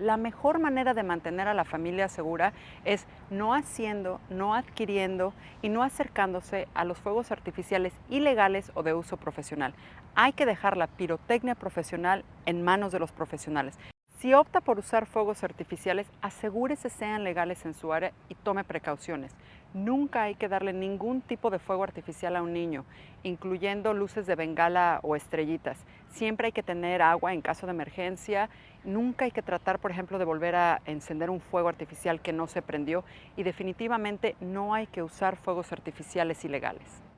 La mejor manera de mantener a la familia segura es no haciendo, no adquiriendo y no acercándose a los fuegos artificiales ilegales o de uso profesional. Hay que dejar la pirotecnia profesional en manos de los profesionales. Si opta por usar fuegos artificiales, asegúrese sean legales en su área y tome precauciones. Nunca hay que darle ningún tipo de fuego artificial a un niño, incluyendo luces de bengala o estrellitas. Siempre hay que tener agua en caso de emergencia. Nunca hay que tratar, por ejemplo, de volver a encender un fuego artificial que no se prendió. Y definitivamente no hay que usar fuegos artificiales ilegales.